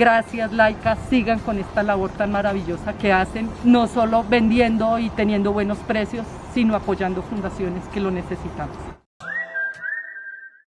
Gracias, Laika. Sigan con esta labor tan maravillosa que hacen, no solo vendiendo y teniendo buenos precios, sino apoyando fundaciones que lo necesitamos.